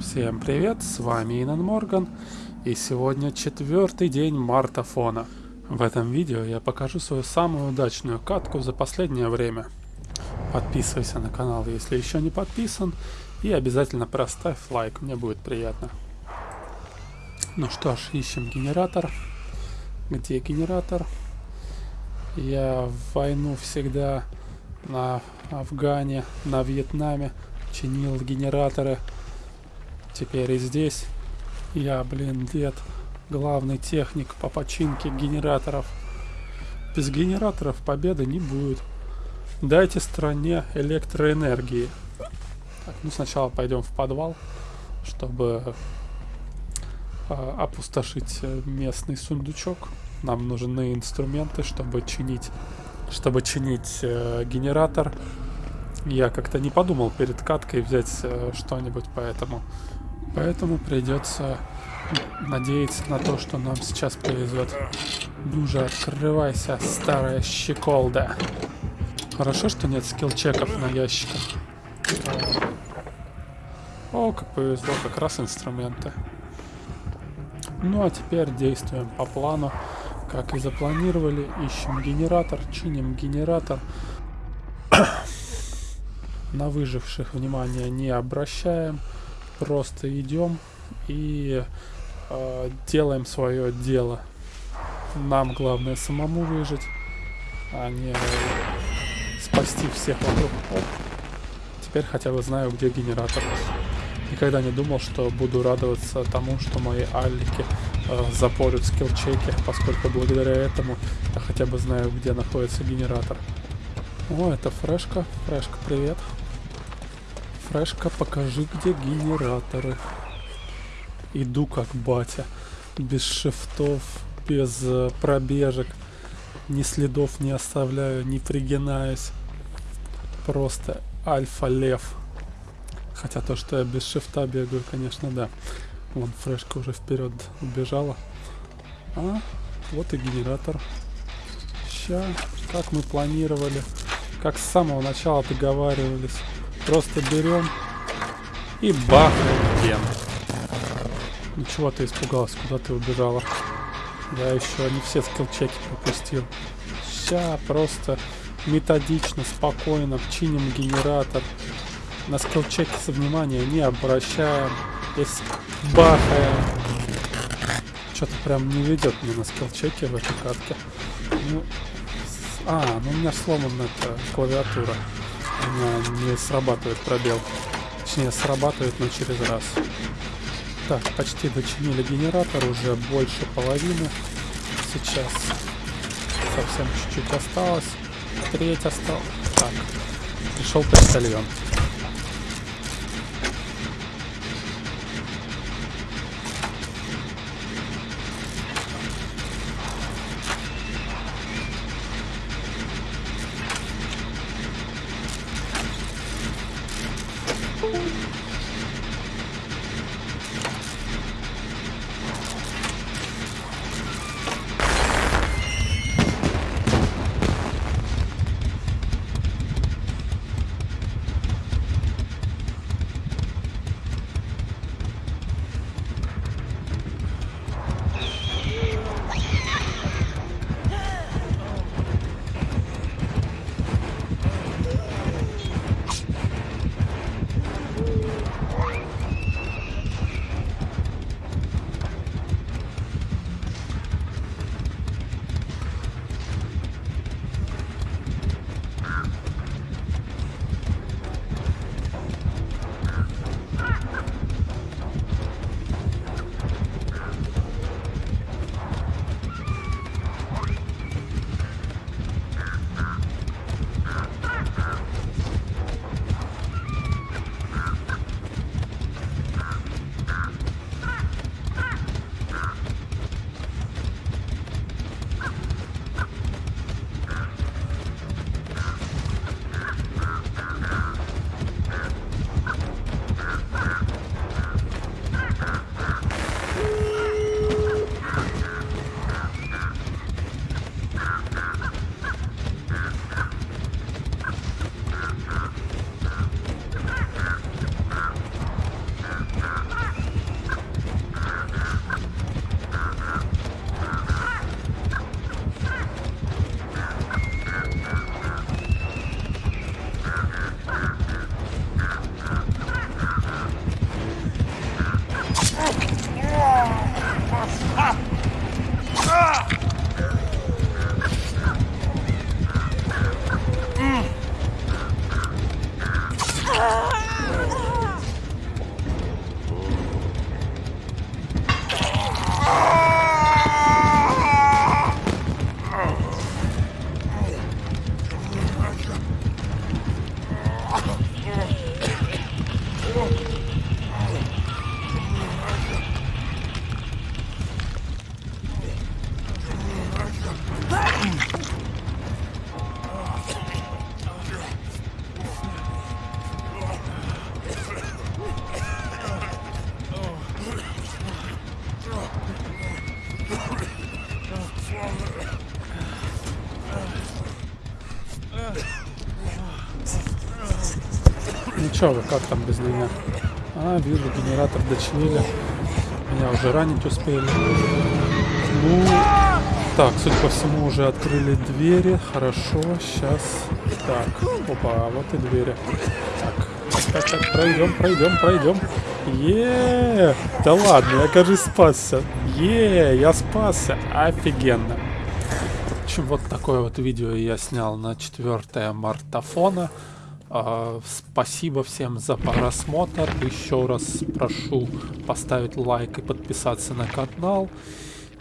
Всем привет, с вами Инан Морган, и сегодня четвертый день мартафона. В этом видео я покажу свою самую удачную катку за последнее время. Подписывайся на канал, если еще не подписан, и обязательно проставь лайк, мне будет приятно. Ну что ж, ищем генератор. Где генератор? Я в войну всегда на Афгане, на Вьетнаме чинил генераторы. Теперь и здесь я, блин, дед, главный техник по починке генераторов. Без генераторов победы не будет. Дайте стране электроэнергии. Так, ну сначала пойдем в подвал, чтобы э, опустошить местный сундучок. Нам нужны инструменты, чтобы чинить, чтобы чинить э, генератор. Я как-то не подумал перед каткой взять э, что-нибудь, поэтому Поэтому придется надеяться на то, что нам сейчас повезет. Ну же, открывайся, старая щеколда. Хорошо, что нет скилл-чеков на ящиках. О, как повезло, как раз инструменты. Ну а теперь действуем по плану, как и запланировали. Ищем генератор, чиним генератор. на выживших внимания не обращаем просто идем и э, делаем свое дело. Нам главное самому выжить, а не спасти всех вокруг. Оп. Теперь хотя бы знаю, где генератор. Никогда не думал, что буду радоваться тому, что мои аллики э, запорят скилл-чеки, поскольку благодаря этому я хотя бы знаю, где находится генератор. О, это фрешка. Фрешка, привет. Фрешка, покажи, где генераторы. Иду как батя. Без шифтов, без э, пробежек. Ни следов не оставляю, не пригинаюсь. Просто альфа-лев. Хотя то, что я без шифта бегаю, конечно, да. Вон фрешка уже вперед убежала. А, вот и генератор. Ща, как мы планировали. Как с самого начала договаривались. Просто берем и бахаем ген. Ну чего ты испугалась, куда ты убежала? Я еще не все скиллчеки пропустил. Ща просто методично, спокойно чиним генератор. На скиллчеки со внимания не обращаем. Здесь бахаем. Что-то прям не ведет мне на скиллчеке в этой катке. Ну, а, ну у меня сломана эта клавиатура меня не срабатывает пробел. Точнее, срабатывает, но через раз. Так, почти дочинили генератор, уже больше половины. Сейчас совсем чуть-чуть осталось. Треть осталось. Так, пришел почтальон. Чё как там без меня? А, вижу, генератор дочинили. Меня уже ранить успели. Ну, так, судя по всему, уже открыли двери. Хорошо, сейчас. Так, опа, вот и двери. Так, так, так, пройдем, пройдем, пройдем. Е, да ладно, я, кажется, спасся. Е, я спасся. Офигенно. В общем, вот такое вот видео я снял на 4 мартафона. А, спасибо всем за просмотр. Еще раз прошу поставить лайк и подписаться на канал.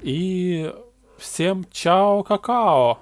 И всем чао какао!